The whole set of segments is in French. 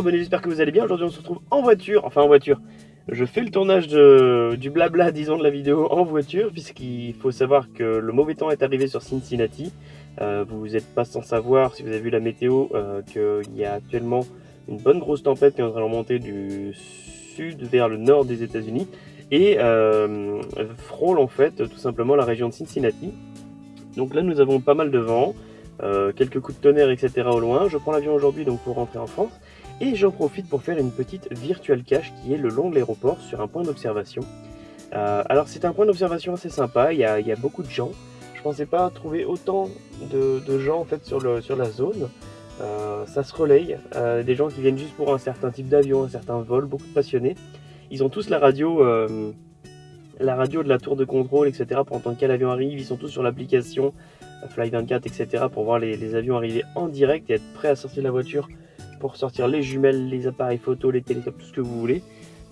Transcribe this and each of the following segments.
abonnés, j'espère que vous allez bien. Aujourd'hui on se retrouve en voiture, enfin en voiture. Je fais le tournage de, du blabla, disons, de la vidéo en voiture, puisqu'il faut savoir que le mauvais temps est arrivé sur Cincinnati. Euh, vous n'êtes pas sans savoir, si vous avez vu la météo, euh, qu'il y a actuellement une bonne grosse tempête qui est en train de remonter du sud vers le nord des États-Unis et euh, frôle en fait tout simplement la région de Cincinnati. Donc là nous avons pas mal de vent, euh, quelques coups de tonnerre, etc. au loin. Je prends l'avion aujourd'hui donc pour rentrer en France. Et j'en profite pour faire une petite virtual cache qui est le long de l'aéroport sur un point d'observation. Euh, alors c'est un point d'observation assez sympa, il y, a, beaucoup de gens. Je pensais pas trouver autant de, gens en fait sur, le, sur la zone. Euh, ça se relaye, des gens qui viennent juste pour un certain type d'avion, un certain vol, beaucoup de passionnés. Ils ont tous la radio, la radio de la tour de contrôle, etc. pour entendre quel avion arrive. Ils sont tous sur l'application Fly24, etc. pour voir les, avions arriver en direct et être prêts à sortir de la voiture pour sortir les jumelles, les appareils photo, les téléscopes, tout ce que vous voulez.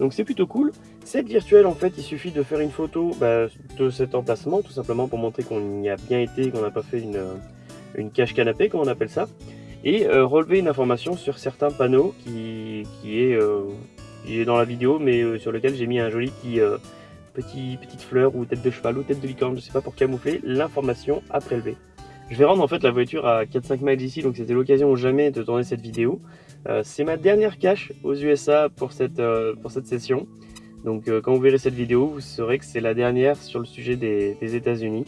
Donc c'est plutôt cool. Cette virtuelle, en fait, il suffit de faire une photo bah, de cet emplacement, tout simplement pour montrer qu'on y a bien été, qu'on n'a pas fait une, une cache canapé, comme on appelle ça, et euh, relever une information sur certains panneaux qui, qui, est, euh, dans la vidéo, mais euh, sur lequel j'ai mis un joli petit petite fleur ou tête de cheval ou tête de licorne, je sais pas, pour camoufler l'information à prélever. Je vais rendre en fait la voiture à 4-5 miles d'ici, donc c'était l'occasion ou jamais de tourner cette vidéo. Euh, c'est ma dernière cache aux USA pour cette, euh, pour cette session. Donc euh, quand vous verrez cette vidéo, vous saurez que c'est la dernière sur le sujet des, États-Unis.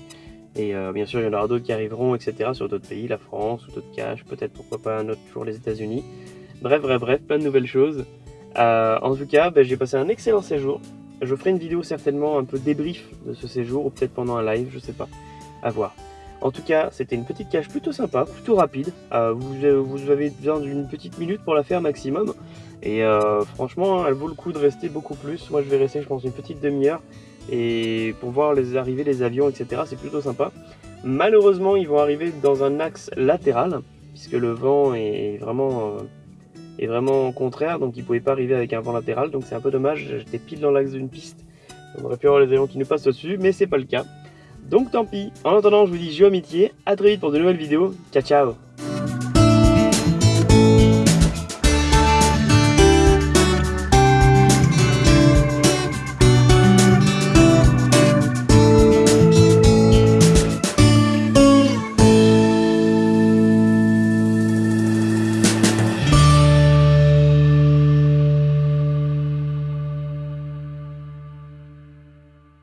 Et bien sûr, il y en aura d'autres qui arriveront, etc. sur d'autres pays, la France ou d'autres caches, peut-être pourquoi pas un autre jour les États-Unis. Bref, bref, bref, plein de nouvelles choses. en tout cas, ben, j'ai passé un excellent séjour. Je ferai une vidéo certainement un peu débrief de ce séjour, ou peut-être pendant un live, je sais pas. À voir. En tout cas, c'était une petite cache plutôt sympa, plutôt rapide. Euh, vous, vous, avez besoin d'une petite minute pour la faire maximum. Et euh, franchement, elle vaut le coup de rester beaucoup plus. Moi, je vais rester, je pense, une petite demi-heure. Et pour voir les arrivées, les avions, etc., c'est plutôt sympa. Malheureusement, ils vont arriver dans un axe latéral, puisque le vent est vraiment... Euh, est vraiment contraire, donc il pouvait pas arriver avec un vent latéral, donc c'est un peu dommage, j'étais pile dans l'axe d'une piste, on aurait pu avoir les avions qui nous passent au-dessus, mais c'est pas le cas. Donc tant pis, en attendant je vous dis jeu amitié, à très vite pour de nouvelles vidéos, ciao ciao